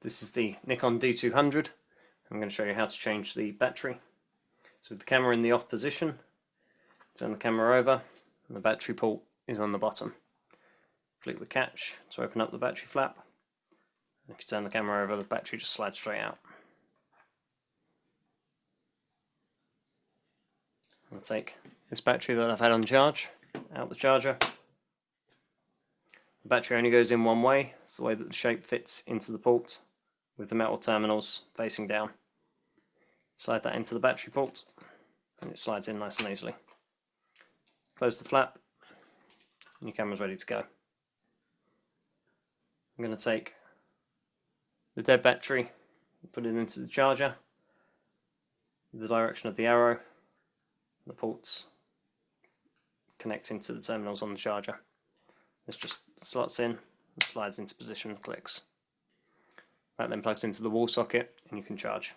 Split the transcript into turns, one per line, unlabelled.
This is the Nikon D200. I'm going to show you how to change the battery. So with the camera in the off position, turn the camera over and the battery port is on the bottom. Flick the catch to open up the battery flap. If you turn the camera over, the battery just slides straight out. I'll take this battery that I've had on charge, out the charger. The battery only goes in one way, it's the way that the shape fits into the port with the metal terminals facing down. Slide that into the battery port and it slides in nice and easily. Close the flap and your camera's ready to go. I'm going to take the dead battery put it into the charger the direction of the arrow the ports connecting to the terminals on the charger. This just slots in and slides into position clicks. That then plugs into the wall socket and you can charge.